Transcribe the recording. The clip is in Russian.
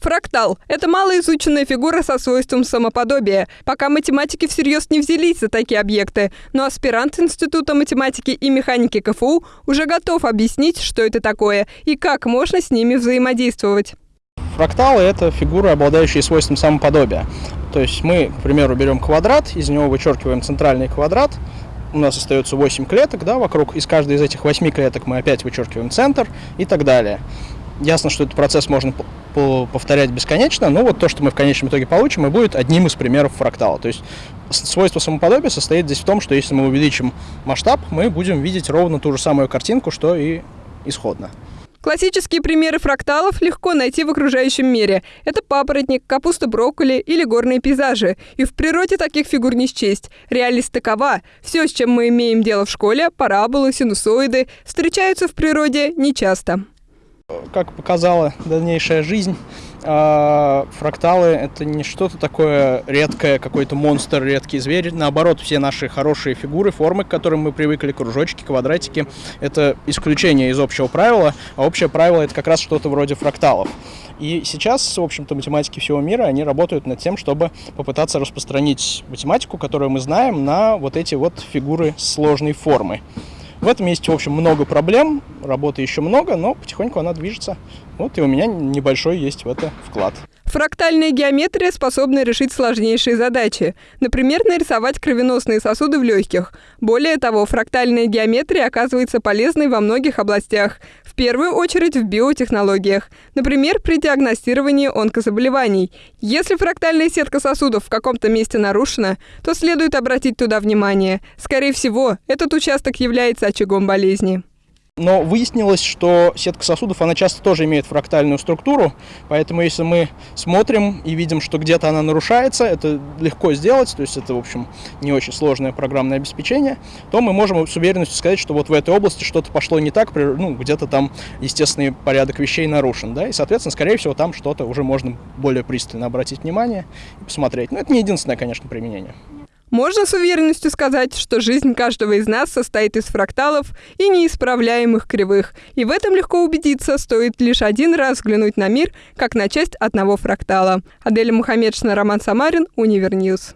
Фрактал – это малоизученная фигура со свойством самоподобия. Пока математики всерьез не взялись за такие объекты, но аспирант Института математики и механики КФУ уже готов объяснить, что это такое и как можно с ними взаимодействовать. Фракталы – это фигуры, обладающие свойством самоподобия. То есть мы, к примеру, берем квадрат, из него вычеркиваем центральный квадрат, у нас остается 8 клеток, да, вокруг, из каждой из этих 8 клеток мы опять вычеркиваем центр и так далее. Ясно, что этот процесс можно повторять бесконечно, но вот то, что мы в конечном итоге получим, и будет одним из примеров фрактала. То есть свойство самоподобия состоит здесь в том, что если мы увеличим масштаб, мы будем видеть ровно ту же самую картинку, что и исходно. Классические примеры фракталов легко найти в окружающем мире. Это папоротник, капуста брокколи или горные пейзажи. И в природе таких фигур не счесть. Реальность такова. Все, с чем мы имеем дело в школе, параболы, синусоиды, встречаются в природе нечасто как показала дальнейшая жизнь, а, фракталы это не что-то такое редкое, какой-то монстр, редкий зверь. Наоборот, все наши хорошие фигуры, формы, к которым мы привыкли, кружочки, квадратики, это исключение из общего правила, а общее правило это как раз что-то вроде фракталов. И сейчас, в общем-то, математики всего мира, они работают над тем, чтобы попытаться распространить математику, которую мы знаем, на вот эти вот фигуры сложной формы. В этом есть, в общем, много проблем, работы еще много, но потихоньку она движется. Вот и у меня небольшой есть в это вклад. Фрактальная геометрия способна решить сложнейшие задачи. Например, нарисовать кровеносные сосуды в легких. Более того, фрактальная геометрия оказывается полезной во многих областях. В первую очередь в биотехнологиях. Например, при диагностировании онкозаболеваний. Если фрактальная сетка сосудов в каком-то месте нарушена, то следует обратить туда внимание. Скорее всего, этот участок является очагом болезни. Но выяснилось, что сетка сосудов, она часто тоже имеет фрактальную структуру, поэтому если мы смотрим и видим, что где-то она нарушается, это легко сделать, то есть это, в общем, не очень сложное программное обеспечение, то мы можем с уверенностью сказать, что вот в этой области что-то пошло не так, ну, где-то там естественный порядок вещей нарушен, да, и, соответственно, скорее всего, там что-то уже можно более пристально обратить внимание и посмотреть. Но это не единственное, конечно, применение. Можно с уверенностью сказать, что жизнь каждого из нас состоит из фракталов и неспрямляемых кривых. И в этом легко убедиться, стоит лишь один раз взглянуть на мир, как на часть одного фрактала. Аделя Мухаммедшина, Роман Самарин, Univer News.